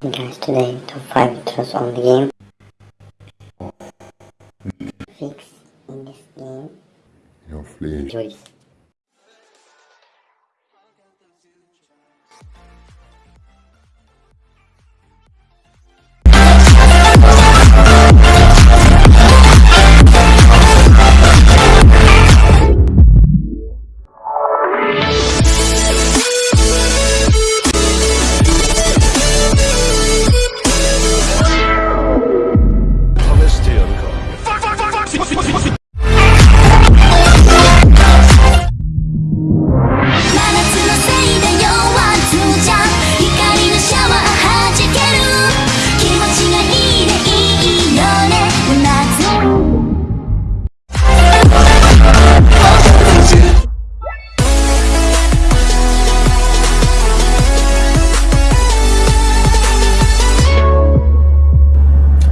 And today top 5 intros on the game. Fix in this game. Your flea. Joyce.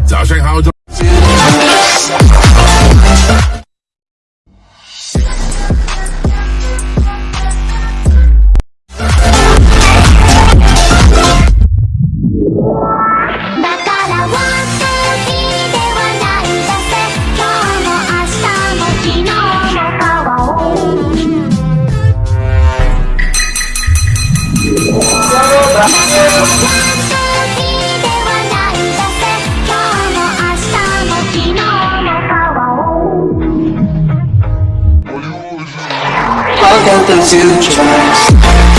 早上好。Yeah. I got the those you